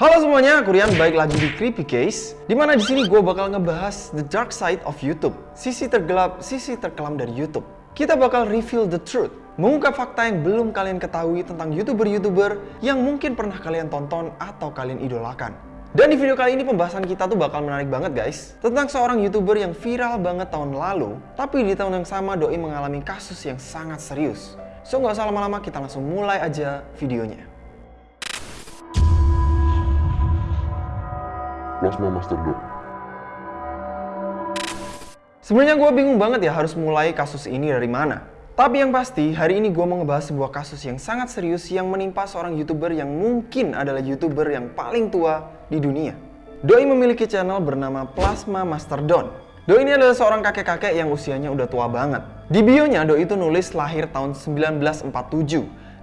Halo semuanya, aku Rian baik lagi di Creepy Case. Di mana di sini gue bakal ngebahas the dark side of YouTube, sisi tergelap, sisi terkelam dari YouTube. Kita bakal reveal the truth, mengungkap fakta yang belum kalian ketahui tentang youtuber-youtuber yang mungkin pernah kalian tonton atau kalian idolakan. Dan di video kali ini pembahasan kita tuh bakal menarik banget guys Tentang seorang youtuber yang viral banget tahun lalu Tapi di tahun yang sama Doi mengalami kasus yang sangat serius So nggak usah lama-lama kita langsung mulai aja videonya Plasma Master Dot. Sebenarnya gue bingung banget ya harus mulai kasus ini dari mana. Tapi yang pasti, hari ini gue mau ngebahas sebuah kasus yang sangat serius yang menimpa seorang YouTuber yang mungkin adalah YouTuber yang paling tua di dunia. Doi memiliki channel bernama Plasma Master Don. Doi ini adalah seorang kakek-kakek yang usianya udah tua banget. Di bionya, Doi itu nulis lahir tahun 1947.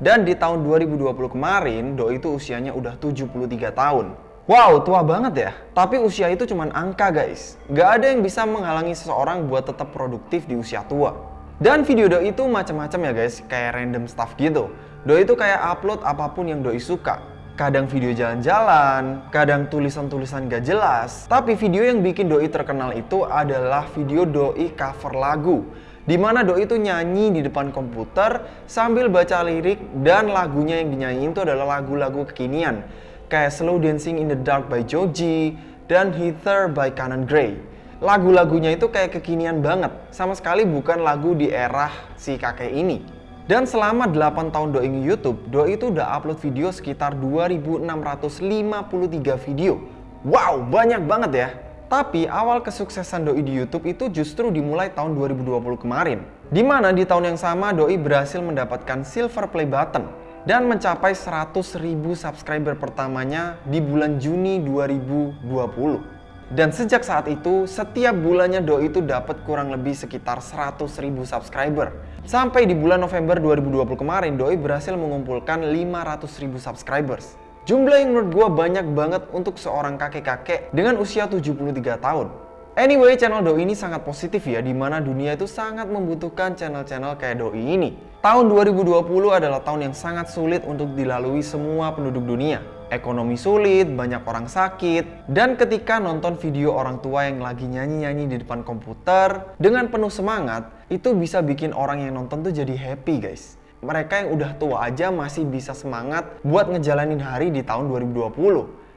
Dan di tahun 2020 kemarin, Doi itu usianya udah 73 tahun. Wow, tua banget ya. Tapi usia itu cuma angka guys. Gak ada yang bisa menghalangi seseorang buat tetap produktif di usia tua. Dan video doi itu macam-macam ya guys, kayak random stuff gitu. Doi itu kayak upload apa pun yang doi suka. Kadang video jalan-jalan, kadang tulisan-tulisan gak jelas. Tapi video yang bikin doi terkenal itu adalah video doi cover lagu. Di mana doi itu nyanyi di depan komputer sambil baca lirik dan lagunya yang dinyanyiin itu adalah lagu-lagu kekinian. Kayak Slow Dancing in the Dark by Joji dan Heather by Canon Gray lagu-lagunya itu kayak kekinian banget. Sama sekali bukan lagu di era si kakek ini. Dan selama 8 tahun Doi Youtube, Doi itu udah upload video sekitar 2653 video. Wow, banyak banget ya. Tapi awal kesuksesan Doi di YouTube itu justru dimulai tahun 2020 kemarin. Di mana di tahun yang sama Doi berhasil mendapatkan silver play button dan mencapai 100.000 subscriber pertamanya di bulan Juni 2020. Dan sejak saat itu, setiap bulannya Doi itu dapat kurang lebih sekitar 100 ribu subscriber. Sampai di bulan November 2020 kemarin, Doi berhasil mengumpulkan 500 ribu subscribers. Jumlah yang menurut gue banyak banget untuk seorang kakek-kakek dengan usia 73 tahun. Anyway, channel Doi ini sangat positif ya, di mana dunia itu sangat membutuhkan channel-channel kayak Doi ini. Tahun 2020 adalah tahun yang sangat sulit untuk dilalui semua penduduk dunia ekonomi sulit, banyak orang sakit, dan ketika nonton video orang tua yang lagi nyanyi-nyanyi di depan komputer dengan penuh semangat, itu bisa bikin orang yang nonton tuh jadi happy guys. Mereka yang udah tua aja masih bisa semangat buat ngejalanin hari di tahun 2020.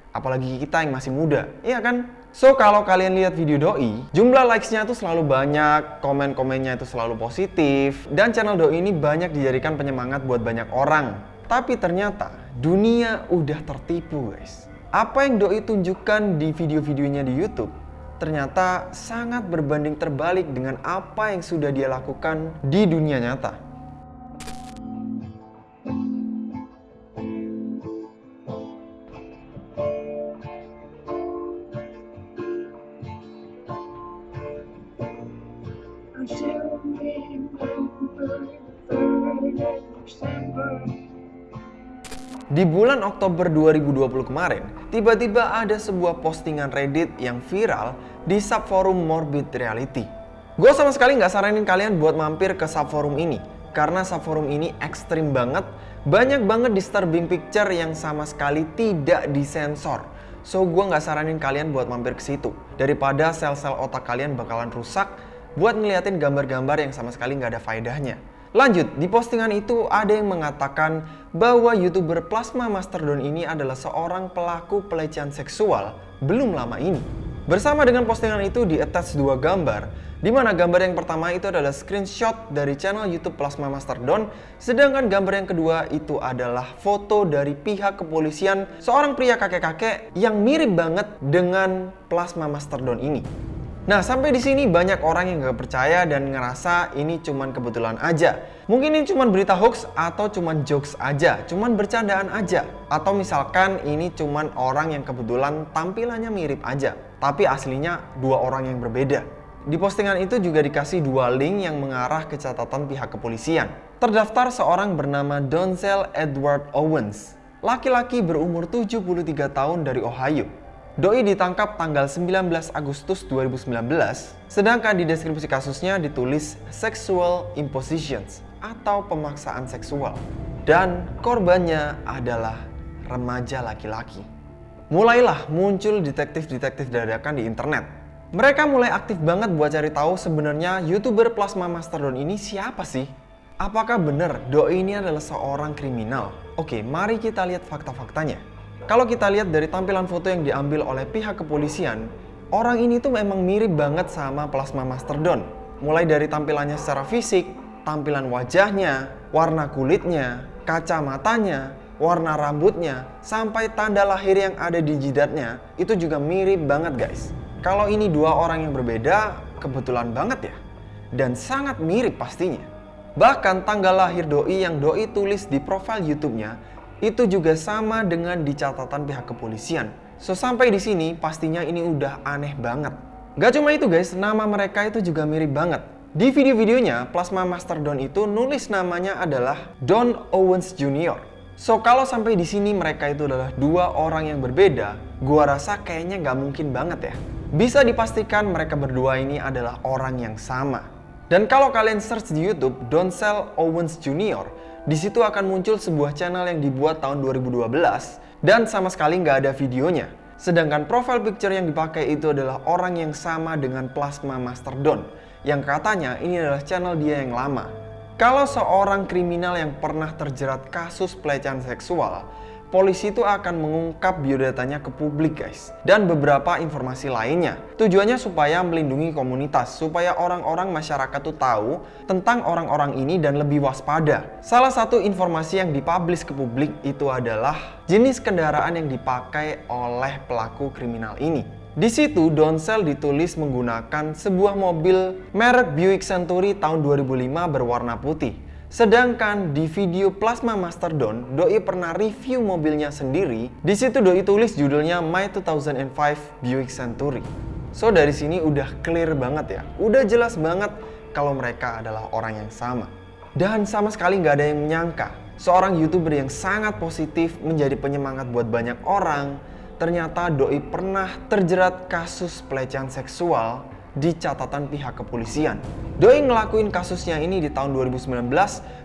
Apalagi kita yang masih muda, iya kan? So, kalau kalian lihat video Doi, jumlah likes-nya tuh selalu banyak, komen-komennya itu selalu positif, dan channel Doi ini banyak dijadikan penyemangat buat banyak orang. Tapi ternyata dunia udah tertipu guys. Apa yang Doi tunjukkan di video-videonya di YouTube ternyata sangat berbanding terbalik dengan apa yang sudah dia lakukan di dunia nyata. Di bulan Oktober 2020 kemarin, tiba-tiba ada sebuah postingan Reddit yang viral di subforum Morbid Reality. Gue sama sekali nggak saranin kalian buat mampir ke subforum ini, karena subforum ini ekstrim banget, banyak banget disturbing picture yang sama sekali tidak disensor. So gue nggak saranin kalian buat mampir ke situ, daripada sel-sel otak kalian bakalan rusak buat ngeliatin gambar-gambar yang sama sekali nggak ada faedahnya. Lanjut, di postingan itu ada yang mengatakan bahwa youtuber Plasma Masterdon ini adalah seorang pelaku pelecehan seksual belum lama ini. Bersama dengan postingan itu di attach dua gambar, di mana gambar yang pertama itu adalah screenshot dari channel YouTube Plasma Masterdon, sedangkan gambar yang kedua itu adalah foto dari pihak kepolisian seorang pria kakek-kakek yang mirip banget dengan Plasma Masterdon ini. Nah, sampai di sini banyak orang yang gak percaya dan ngerasa ini cuman kebetulan aja. Mungkin ini cuman berita hoax atau cuman jokes aja, cuman bercandaan aja. Atau misalkan ini cuman orang yang kebetulan tampilannya mirip aja, tapi aslinya dua orang yang berbeda. Di postingan itu juga dikasih dua link yang mengarah ke catatan pihak kepolisian. Terdaftar seorang bernama Donzel Edward Owens, laki-laki berumur 73 tahun dari Ohio. Doi ditangkap tanggal 19 Agustus 2019, sedangkan di deskripsi kasusnya ditulis sexual impositions atau pemaksaan seksual. Dan korbannya adalah remaja laki-laki. mulailah muncul detektif-detektif dadakan di internet. Mereka mulai aktif banget buat cari tahu sebenarnya YouTuber Plasma Masterdon ini siapa sih? Apakah benar Doi ini adalah seorang kriminal? Oke, mari kita lihat fakta-faktanya. Kalau kita lihat dari tampilan foto yang diambil oleh pihak kepolisian, orang ini tuh memang mirip banget sama Plasma Masterdon. Mulai dari tampilannya secara fisik, tampilan wajahnya, warna kulitnya, kacamatanya, warna rambutnya, sampai tanda lahir yang ada di jidatnya, itu juga mirip banget guys. Kalau ini dua orang yang berbeda, kebetulan banget ya. Dan sangat mirip pastinya. Bahkan tanggal lahir Doi yang Doi tulis di profil YouTube-nya, itu juga sama dengan di catatan pihak kepolisian. So sampai di sini pastinya ini udah aneh banget. Gak cuma itu guys, nama mereka itu juga mirip banget. Di video-videonya, Plasma Master Don itu nulis namanya adalah Don Owens Jr. So kalau sampai di sini mereka itu adalah dua orang yang berbeda, gua rasa kayaknya nggak mungkin banget ya. Bisa dipastikan mereka berdua ini adalah orang yang sama. Dan kalau kalian search di YouTube Doncel Owens Jr., di situ akan muncul sebuah channel yang dibuat tahun 2012 dan sama sekali nggak ada videonya. Sedangkan profile picture yang dipakai itu adalah orang yang sama dengan Plasma Master Don, yang katanya ini adalah channel dia yang lama. Kalau seorang kriminal yang pernah terjerat kasus pelecehan seksual, polisi itu akan mengungkap biodatanya ke publik guys. Dan beberapa informasi lainnya. Tujuannya supaya melindungi komunitas, supaya orang-orang masyarakat tuh tahu tentang orang-orang ini dan lebih waspada. Salah satu informasi yang dipublish ke publik itu adalah jenis kendaraan yang dipakai oleh pelaku kriminal ini. Di situ Donsel ditulis menggunakan sebuah mobil merek Buick Century tahun 2005 berwarna putih. Sedangkan di video Plasma Master Don, Doi pernah review mobilnya sendiri. Di situ Doi tulis judulnya My 2005 Buick Century. So dari sini udah clear banget ya, udah jelas banget kalau mereka adalah orang yang sama. Dan sama sekali nggak ada yang menyangka seorang youtuber yang sangat positif menjadi penyemangat buat banyak orang, ternyata Doi pernah terjerat kasus pelecehan seksual di catatan pihak kepolisian. Doi ngelakuin kasusnya ini di tahun 2019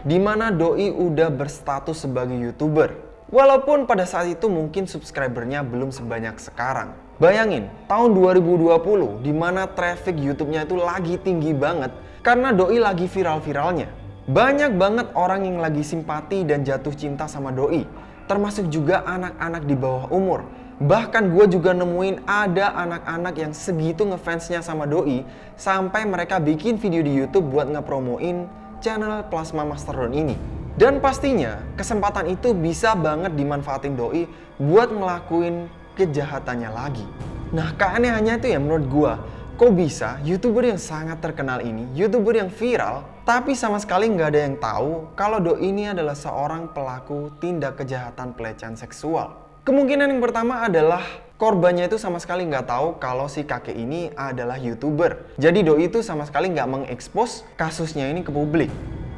di mana Doi udah berstatus sebagai YouTuber. Walaupun pada saat itu mungkin subscribernya belum sebanyak sekarang. Bayangin, tahun 2020 di mana traffic YouTube-nya itu lagi tinggi banget karena Doi lagi viral-viralnya. Banyak banget orang yang lagi simpati dan jatuh cinta sama Doi, termasuk juga anak-anak di bawah umur Bahkan gue juga nemuin ada anak-anak yang segitu ngefansnya sama Doi sampai mereka bikin video di YouTube buat ngepromoin channel Plasma Masterdon ini. Dan pastinya kesempatan itu bisa banget dimanfaatin Doi buat ngelakuin kejahatannya lagi. Nah keanehannya itu ya menurut gue, kok bisa youtuber yang sangat terkenal ini, youtuber yang viral, tapi sama sekali nggak ada yang tahu kalau Doi ini adalah seorang pelaku tindak kejahatan pelecehan seksual. Kemungkinan yang pertama adalah korbannya itu sama sekali nggak tahu kalau si kakek ini adalah youtuber. Jadi doi itu sama sekali nggak mengekspos kasusnya ini ke publik.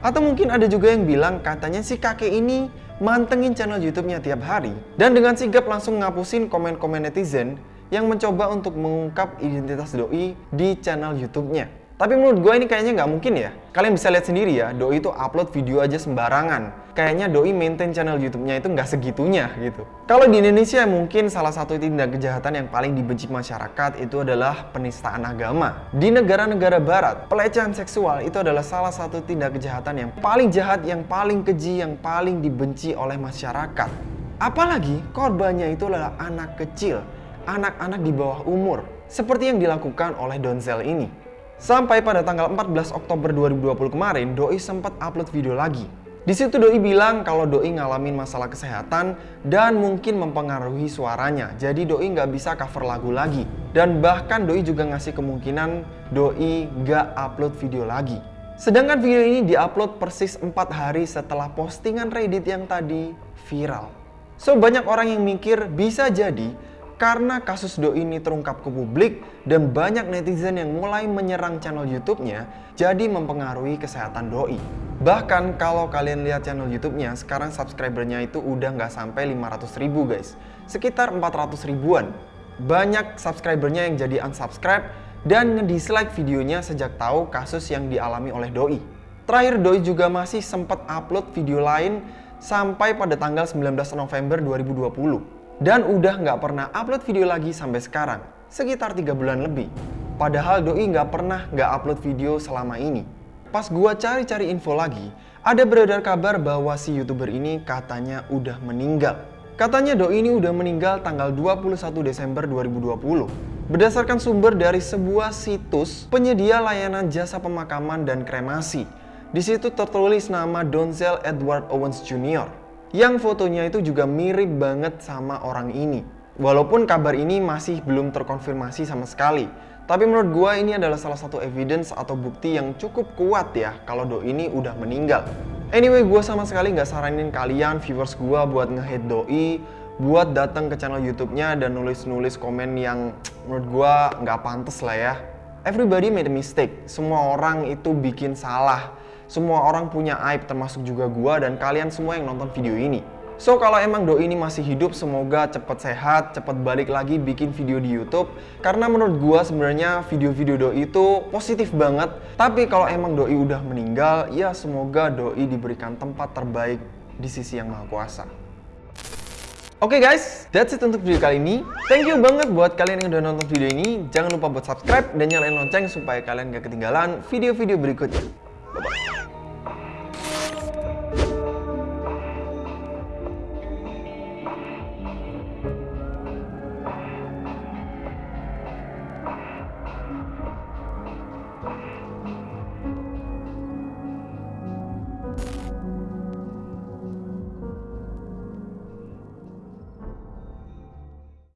Atau mungkin ada juga yang bilang katanya si kakek ini mantengin channel YouTube-nya tiap hari dan dengan sigap langsung ngapusin komen-komen netizen yang mencoba untuk mengungkap identitas doi di channel YouTube-nya. Tapi menurut gue ini kayaknya nggak mungkin ya. Kalian bisa lihat sendiri ya, Doi itu upload video aja sembarangan. Kayaknya Doi maintain channel YouTube-nya itu nggak segitunya gitu. Kalau di Indonesia mungkin salah satu tindak kejahatan yang paling dibenci masyarakat itu adalah penistaan agama. Di negara-negara barat, pelecehan seksual itu adalah salah satu tindak kejahatan yang paling jahat, yang paling keji, yang paling dibenci oleh masyarakat. Apalagi korbannya itu adalah anak kecil, anak-anak di bawah umur, seperti yang dilakukan oleh Donzel ini. Sampai pada tanggal 14 Oktober 2020 kemarin, Doi sempat upload video lagi. Di situ Doi bilang kalau Doi ngalamin masalah kesehatan dan mungkin mempengaruhi suaranya. Jadi Doi nggak bisa cover lagu lagi. Dan bahkan Doi juga ngasih kemungkinan Doi nggak upload video lagi. Sedangkan video ini diupload persis 4 hari setelah postingan Reddit yang tadi viral. So banyak orang yang mikir bisa jadi karena kasus Do ini terungkap ke publik dan banyak netizen yang mulai menyerang channel YouTube-nya, jadi mempengaruhi kesehatan Doi. Bahkan kalau kalian lihat channel YouTube-nya, sekarang subscribernya itu udah nggak sampai 500 ribu guys. Sekitar 400 ribuan. Banyak subscribernya yang jadi unsubscribe dan nge-dislike videonya sejak tahu kasus yang dialami oleh Doi. Terakhir Doi juga masih sempat upload video lain sampai pada tanggal 19 November 2020. Dan udah nggak pernah upload video lagi sampai sekarang, sekitar tiga bulan lebih. Padahal Doi nggak pernah nggak upload video selama ini. Pas gua cari-cari info lagi, ada beredar kabar bahwa si youtuber ini katanya udah meninggal. Katanya Doi ini udah meninggal tanggal 21 Desember 2020. Berdasarkan sumber dari sebuah situs penyedia layanan jasa pemakaman dan kremasi. Di situ tertulis nama Donzel Edward Owens Jr. Yang fotonya itu juga mirip banget sama orang ini. Walaupun kabar ini masih belum terkonfirmasi sama sekali. Tapi menurut gua ini adalah salah satu evidence atau bukti yang cukup kuat ya kalau Doi ini udah meninggal. Anyway, gue sama sekali nggak saranin kalian viewers gue buat nge-hate Doi, buat datang ke channel YouTube-nya dan nulis-nulis komen yang menurut gue nggak pantas lah ya. Everybody made a mistake. Semua orang itu bikin salah. Semua orang punya aib termasuk juga gue dan kalian semua yang nonton video ini. So kalau emang Doi ini masih hidup, semoga cepet sehat, cepet balik lagi bikin video di YouTube. Karena menurut gua sebenarnya video-video Doi itu positif banget. Tapi kalau emang Doi udah meninggal, ya semoga Doi diberikan tempat terbaik di sisi yang maha kuasa. Oke okay guys, that's it untuk video kali ini. Thank you banget buat kalian yang udah nonton video ini. Jangan lupa buat subscribe dan nyalain lonceng supaya kalian gak ketinggalan video-video berikutnya. Bye-bye.